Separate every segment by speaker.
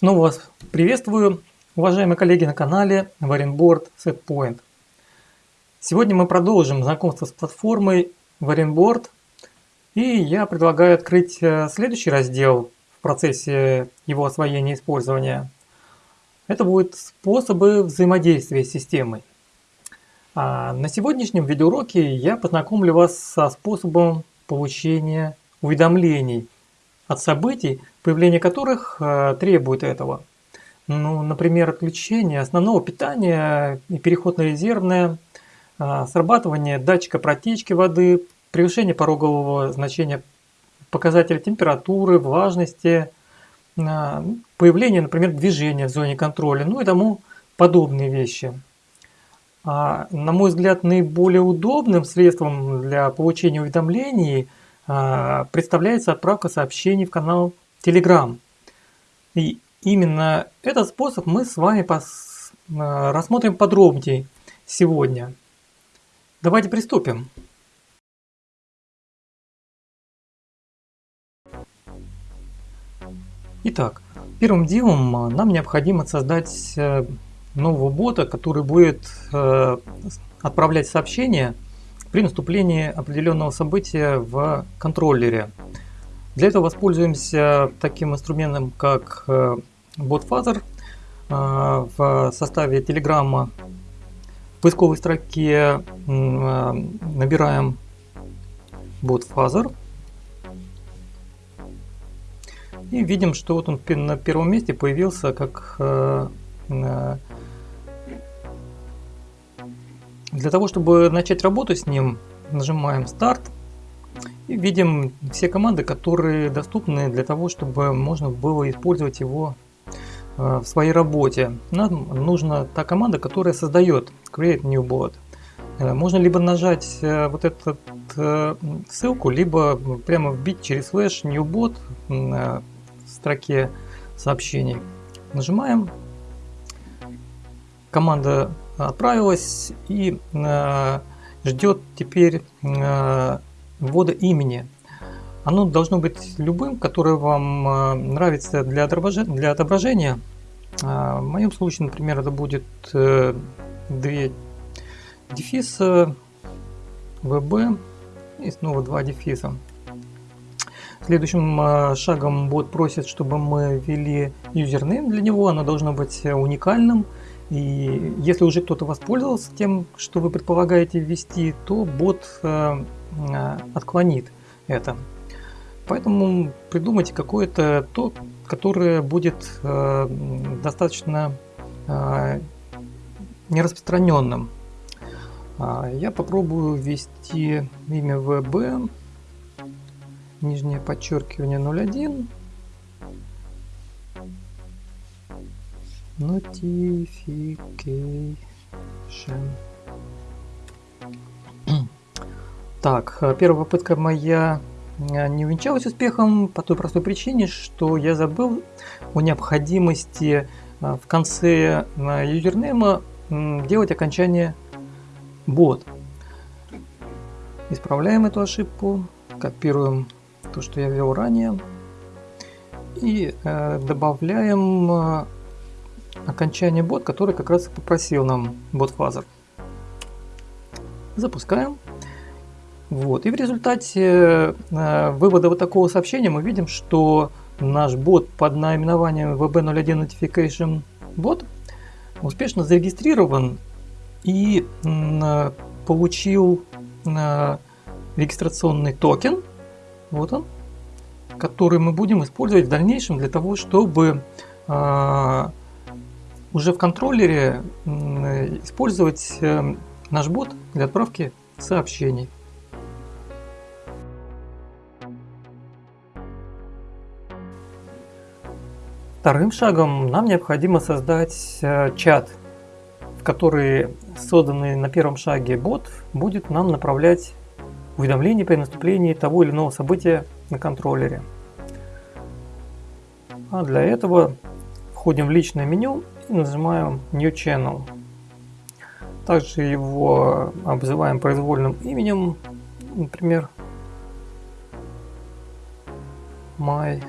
Speaker 1: Снова вас приветствую, уважаемые коллеги на канале Varianboard Setpoint. Сегодня мы продолжим знакомство с платформой Varianboard. И я предлагаю открыть э, следующий раздел в процессе его освоения и использования. Это будут способы взаимодействия с системой. А на сегодняшнем видеоуроке я познакомлю вас со способом получения уведомлений от событий, появление которых э, требует этого. Ну, например, отключение основного питания и переход на резервное, э, срабатывание датчика протечки воды, превышение порогового значения показателя температуры, влажности, э, появление, например, движения в зоне контроля, ну и тому подобные вещи. А, на мой взгляд, наиболее удобным средством для получения уведомлений – представляется отправка сообщений в канал Telegram. И именно этот способ мы с вами пос... А, рассмотрим подробнее сегодня. Давайте приступим. Итак, первым делом а, нам необходимо создать э, нового бота, который будет э, отправлять сообщения при наступлении определенного события в контроллере. Для этого воспользуемся таким инструментом, как э, BotFuzzer. Э, в составе Telegram в поисковой строке э, набираем BotFuzzer. И видим, что вот он на первом месте появился как для того, чтобы начать работу с ним, нажимаем старт видим все команды, которые доступны для того, чтобы можно было использовать его э, в своей работе. Нам нужна та команда, которая создает Create New Bot. Э, можно либо нажать э, вот эту ссылку, либо прямо вбить через слэш New Bot в строке сообщений. Нажимаем. Команда отправилась и ждет теперь ввода имени. Оно должно быть любым, которое вам э, нравится для отображения. Отображения. В моем случае, например, это будет две дефиса ВБ и снова два дефиса. Следующим шагом бот просит, чтобы мы ввели юзернейм для него. Оно должно быть уникальным. И если уже кто-то воспользовался тем, что вы предполагаете ввести, то бот э, э, отклонит это. Поэтому придумайте какое-то то, которое будет э, достаточно нераспространенным. А, я попробую ввести имя ВБ, нижнее подчеркивание 01 Notification. Так, э, первая попытка моя э, не увенчалась успехом по той простой причине, что я забыл о необходимости э, в конце юзернейма делать окончание бот. Исправляем эту ошибку, копируем то, что я ввел ранее и добавляем окончание бот, который как раз попросил нам бот фазер. Запускаем. Вот. И в результате э, вывода вот такого сообщения мы видим, что наш бот под наименованием VB01 Notification Bot успешно зарегистрирован и получил э, регистрационный токен, вот он, который мы будем использовать в дальнейшем для того, чтобы э, уже в контроллере использовать наш бот для отправки сообщений. Вторым шагом нам необходимо создать э, чат, в который созданный на первом шаге бот будет нам направлять уведомления при наступлении того или иного события на контроллере. А для этого входим в личное меню и нажимаем New Channel. Также его обзываем произвольным именем, например, My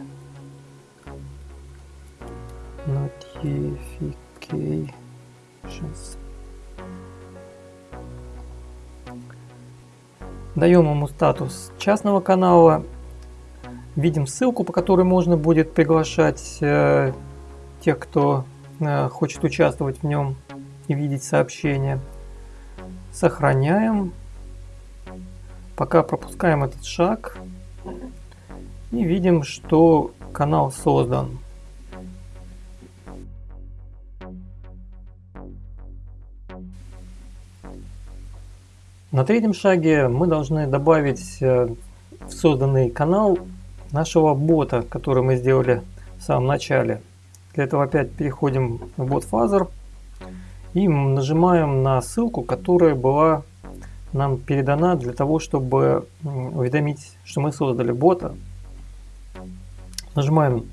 Speaker 1: Notifications. Даем ему статус частного канала. Видим ссылку, по которой можно будет приглашать э, тех, кто э, хочет участвовать в нем и видеть сообщения. Сохраняем. Пока пропускаем этот шаг. И видим, что канал создан. На третьем шаге мы должны добавить э, в созданный канал нашего бота, который мы сделали в самом начале. Для этого опять переходим в бот Father и нажимаем на ссылку, которая была нам передана для того, чтобы уведомить, что мы создали бота. Нажимаем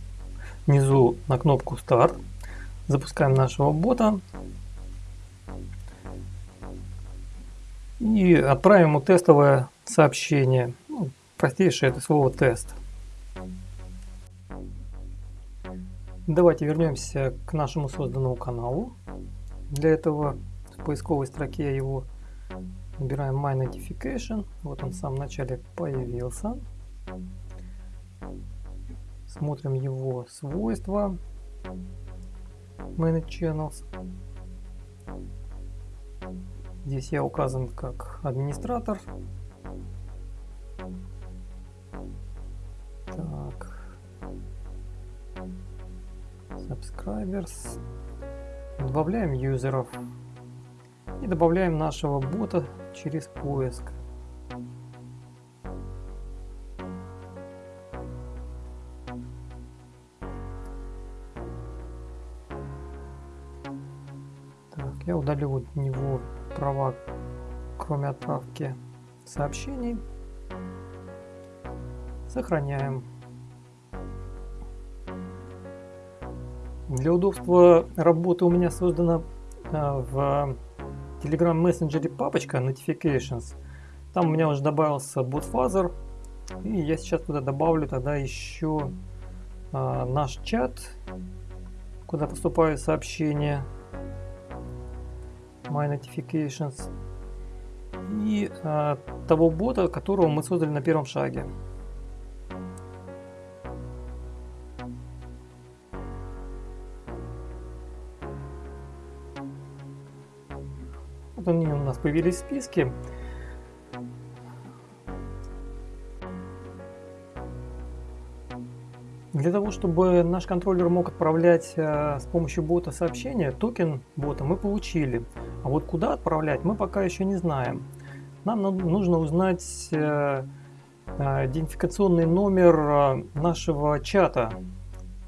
Speaker 1: внизу на кнопку старт, запускаем нашего бота и отправим ему тестовое сообщение. Ну, простейшее это слово тест. Давайте вернемся к нашему созданному каналу. Для этого в поисковой строке его набираем My Notification. Вот он в самом начале появился. Смотрим его свойства. Manage Channels. Здесь я указан как администратор. Так. Subscribers. Добавляем юзеров. И добавляем нашего бота через поиск. Так, я удалю от него права, кроме отправки сообщений. Сохраняем. Для удобства работы у меня создана а, в Telegram Messenger папочка Notifications. Там у меня уже добавился BotFuzzer. И я сейчас туда добавлю тогда еще а, наш чат, куда поступают сообщения. My Notifications и а, того бота, которого мы создали на первом шаге. Вот они у нас появились в списке. Для того, чтобы наш контроллер мог отправлять э, с помощью бота сообщения, токен бота мы получили. А вот куда отправлять, мы пока еще не знаем. Нам нужно узнать э, э, идентификационный номер нашего чата,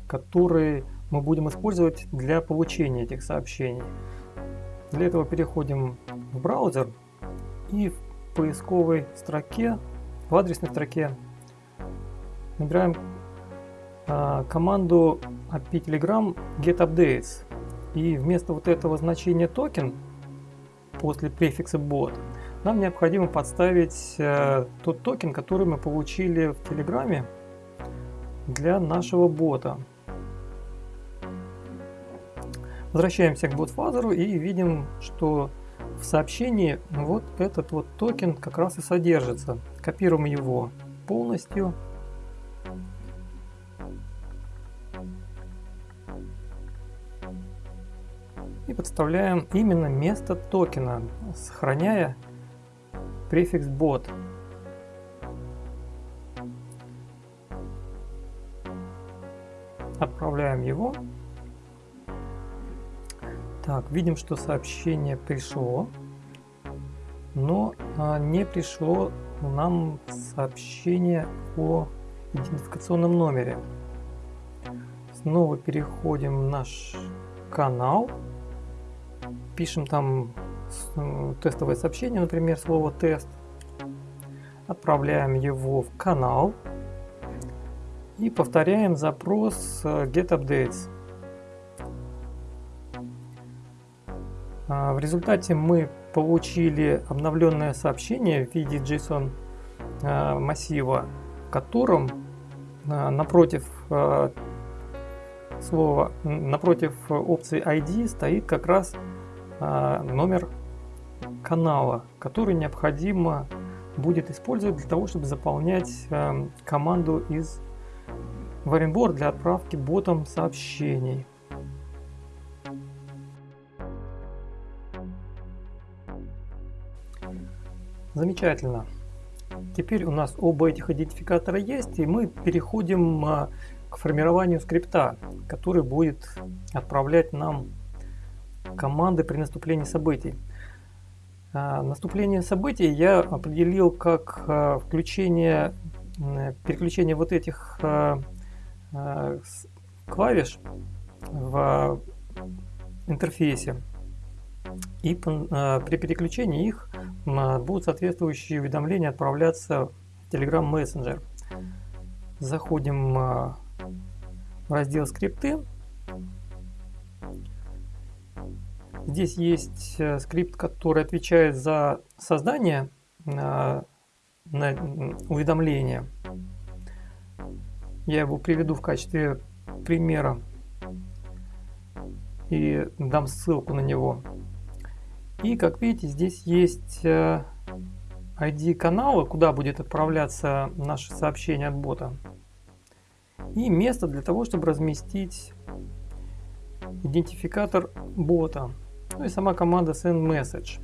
Speaker 1: который мы будем использовать для получения этих сообщений. Для этого переходим в браузер и в поисковой строке, в адресной строке набираем а, команду API Telegram getUpdates. И вместо вот этого значения токен после префикса bot нам необходимо подставить э, тот токен, который мы получили в Телеграме для нашего бота. Возвращаемся к BotFather у и видим, что в сообщении вот этот вот токен как раз и содержится. Копируем его полностью подставляем именно место токена, сохраняя префикс bot. Отправляем его. Так, видим, что сообщение пришло, но а, не пришло нам сообщение о идентификационном номере. Снова переходим в наш канал пишем там э, тестовое сообщение, например, слово тест, отправляем его в канал и повторяем запрос э, get updates. А, в результате мы получили обновленное сообщение в виде JSON э, массива, в котором напротив слова, напротив опции ID стоит как раз номер канала, который необходимо будет использовать для того, чтобы заполнять а, команду из Varianboard для отправки ботом сообщений. Замечательно. Теперь у нас оба этих идентификатора есть, и мы переходим а, к формированию скрипта, который будет отправлять нам команды при наступлении событий. А, наступление событий я определил как а, включение, переключение вот этих клавиш в интерфейсе. И при переключении их будут соответствующие уведомления отправляться в Telegram Messenger. Заходим в раздел скрипты. Здесь есть э, скрипт, который отвечает за создание на уведомления. Я его приведу в качестве примера и дам ссылку на него. И как видите, здесь есть ID э, канала, куда будет отправляться наше сообщение от бота. И место для того, чтобы разместить идентификатор бота. Ну и сама команда send message.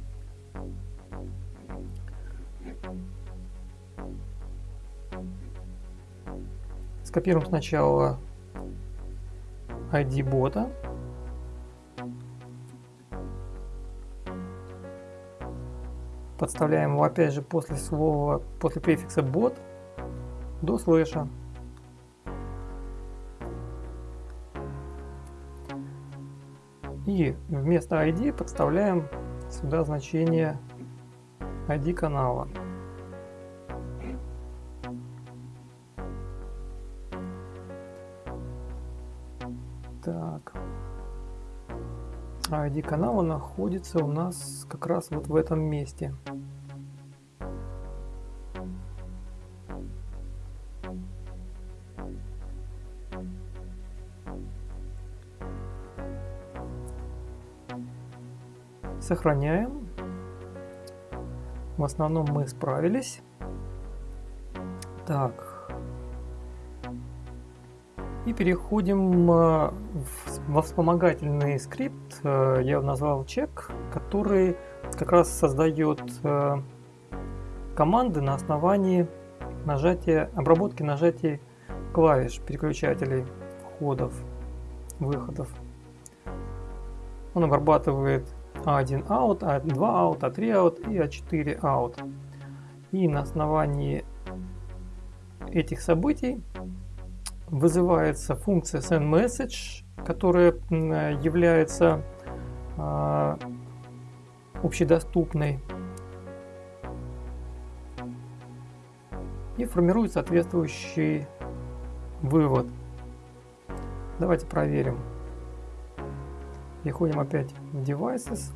Speaker 1: Скопируем сначала ID бота. Подставляем его опять же после слова, после префикса бот до слэша. Вместо ID подставляем сюда значение ID канала. Так. ID канала находится у нас как раз вот в этом месте. Сохраняем. В основном мы справились. Так. И переходим э, во вспомогательный скрипт, э, я назвал чек, который как раз создает э, команды на основании нажатия, обработки нажатий клавиш переключателей входов, выходов. Он обрабатывает а1 out, А2 out, А3 out и А4 out. И на основании этих событий вызывается функция sendMessage, которая является э, общедоступной и формирует соответствующий вывод. Давайте проверим. Переходим опять в Devices.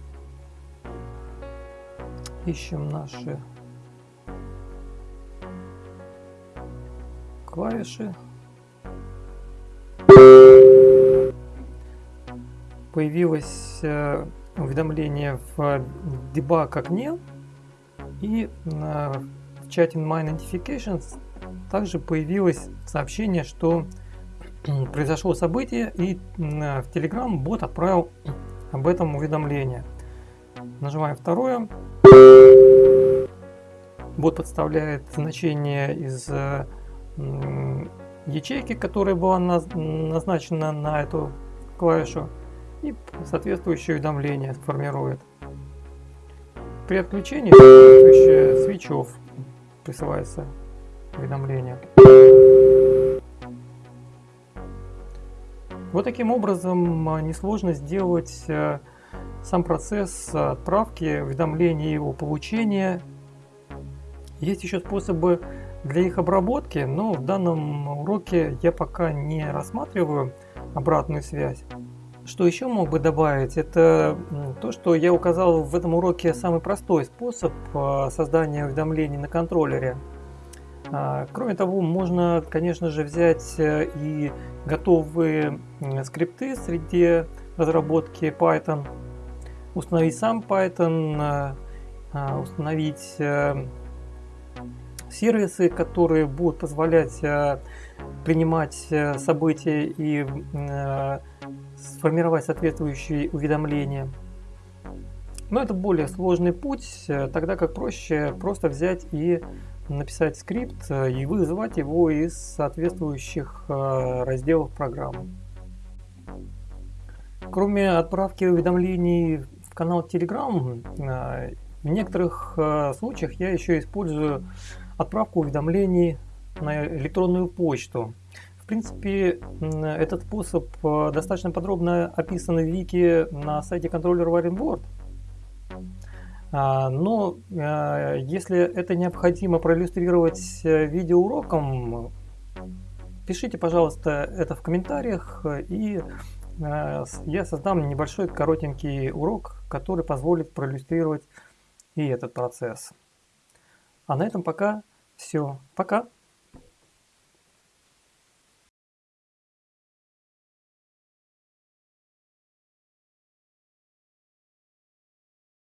Speaker 1: Ищем наши клавиши. Появилось э, уведомление в debug окне и в чате My Notifications также появилось сообщение, что произошло событие и в Telegram бот отправил об этом уведомление. Нажимаем второе. Бот подставляет значение из э, ячейки, которая была назначена на эту клавишу и соответствующее уведомление формирует. При отключении соответствующее свечов присылается уведомление. Вот таким образом а, несложно сделать э, сам процесс отправки, уведомления его получения. Есть еще способы для их обработки, но в данном уроке я пока не рассматриваю обратную связь. Что еще мог бы добавить, это то, что я указал в этом уроке самый простой способ а, создания уведомлений на контроллере. А, кроме того, можно, конечно же, взять э, и готовые скрипты среди разработки Python, установить сам Python, а, установить э, сервисы, которые будут позволять э, принимать события и сформировать соответствующие уведомления. Но это более сложный путь, тогда как проще просто взять и написать скрипт э, и вызвать его из соответствующих э, разделов программы. Кроме отправки уведомлений в канал Telegram, э, в некоторых случаях я еще использую отправку уведомлений на электронную почту. В принципе, этот способ достаточно подробно описан в вики на сайте контроллера Warrenboard. А, но а, если это необходимо проиллюстрировать э, видеоуроком, пишите, пожалуйста, это в комментариях, и э, я создам небольшой коротенький урок, который позволит проиллюстрировать и этот процесс. А на этом пока все. Пока!